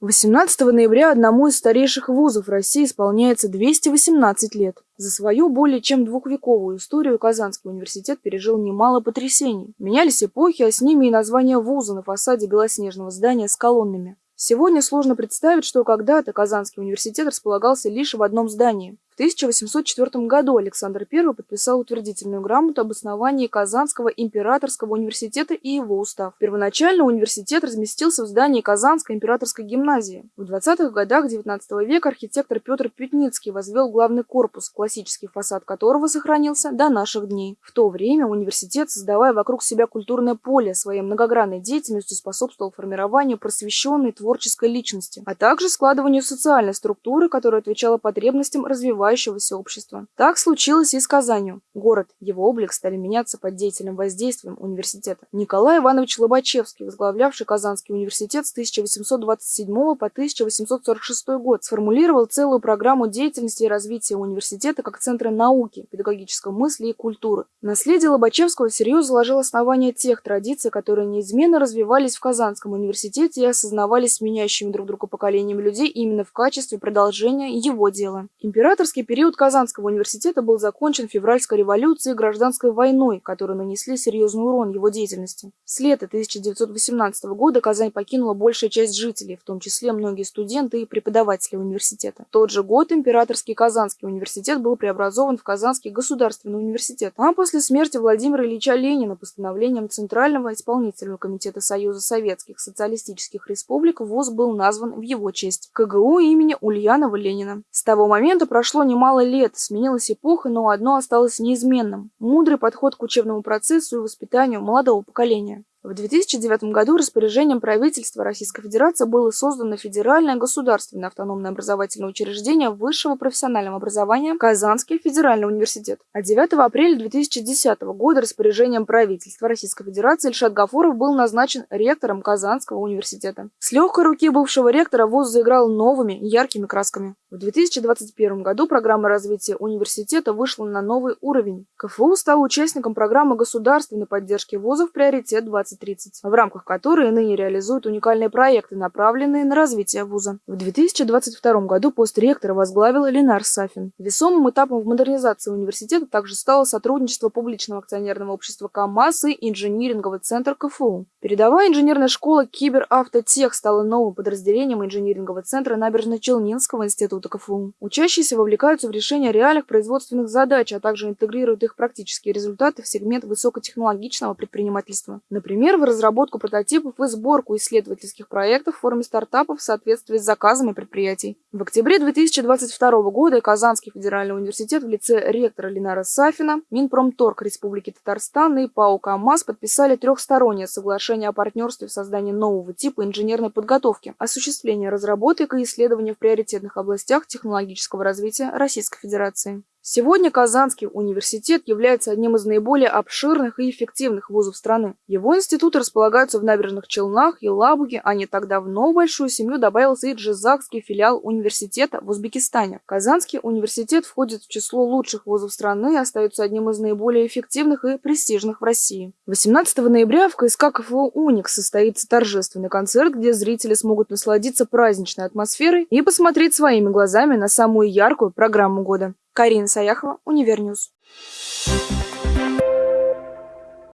18 ноября одному из старейших вузов России исполняется 218 лет. За свою более чем двухвековую историю Казанский университет пережил немало потрясений. Менялись эпохи, а с ними и название вуза на фасаде белоснежного здания с колоннами. Сегодня сложно представить, что когда-то Казанский университет располагался лишь в одном здании. В 1804 году Александр I подписал утвердительную грамоту об основании Казанского императорского университета и его устав. Первоначально университет разместился в здании Казанской императорской гимназии. В 20-х годах XIX века архитектор Петр Пютницкий возвел главный корпус, классический фасад которого сохранился до наших дней. В то время университет, создавая вокруг себя культурное поле, своей многогранной деятельностью способствовал формированию просвещенной творческой личности, а также складыванию социальной структуры, которая отвечала потребностям развивающейся развивающегося общества. Так случилось и с Казанью. Город, его облик стали меняться под деятельным воздействием университета. Николай Иванович Лобачевский, возглавлявший Казанский университет с 1827 по 1846 год, сформулировал целую программу деятельности и развития университета как центра науки, педагогической мысли и культуры. Наследие Лобачевского серьезно заложило основания тех традиций, которые неизменно развивались в Казанском университете и осознавались меняющими друг друга поколениями людей именно в качестве продолжения его дела. Императорский Студенческий период Казанского университета был закончен февральской революцией и гражданской войной, которые нанесли серьезный урон его деятельности. С лета 1918 года Казань покинула большая часть жителей, в том числе многие студенты и преподаватели университета. В тот же год Императорский Казанский университет был преобразован в Казанский государственный университет, а после смерти Владимира Ильича Ленина постановлением Центрального исполнительного комитета Союза Советских Социалистических Республик ВУЗ был назван в его честь – КГУ имени Ульянова Ленина. С того момента прошло немало лет, сменилась эпоха, но одно осталось неизменным – мудрый подход к учебному процессу и воспитанию молодого поколения. В 2009 году распоряжением правительства Российской Федерации было создано Федеральное государственное автономное образовательное учреждение высшего профессионального образования Казанский федеральный университет. А 9 апреля 2010 года распоряжением правительства Российской Федерации Ильшат Гафуров был назначен ректором Казанского университета. С легкой руки бывшего ректора вуз заиграл новыми яркими красками. В 2021 году программа развития университета вышла на новый уровень. КФУ стал участником программы государственной поддержки вузов «Приоритет 2030», в рамках которой ныне реализуют уникальные проекты, направленные на развитие вуза. В 2022 году пост ректора возглавил Ленар Сафин. Весомым этапом в модернизации университета также стало сотрудничество публичного акционерного общества КАМАЗ и инжиниринговый центр КФУ. Передовая инженерная школа Киберавтотех стала новым подразделением инжинирингового центра Набережно-Челнинского Института КФУ. Учащиеся вовлекаются в решение реальных производственных задач, а также интегрируют их практические результаты в сегмент высокотехнологичного предпринимательства. Например, в разработку прототипов и сборку исследовательских проектов в форме стартапов в соответствии с заказами предприятий. В октябре 2022 года Казанский федеральный университет в лице ректора Ленара Сафина, Минпромторг Республики Татарстан и ПАО КАМАЗ подписали трехстороннее соглашение о партнерстве в создании нового типа инженерной подготовки, осуществления разработок и исследований в приоритетных областях технологического развития Российской Федерации. Сегодня Казанский университет является одним из наиболее обширных и эффективных вузов страны. Его институты располагаются в Набережных Челнах и Елабуге, а не так давно в большую семью добавился и Джизакский филиал университета в Узбекистане. Казанский университет входит в число лучших вузов страны и остается одним из наиболее эффективных и престижных в России. 18 ноября в КСК КФУ «Уникс» состоится торжественный концерт, где зрители смогут насладиться праздничной атмосферой и посмотреть своими глазами на самую яркую программу года. Карина Саяхова, Univer News.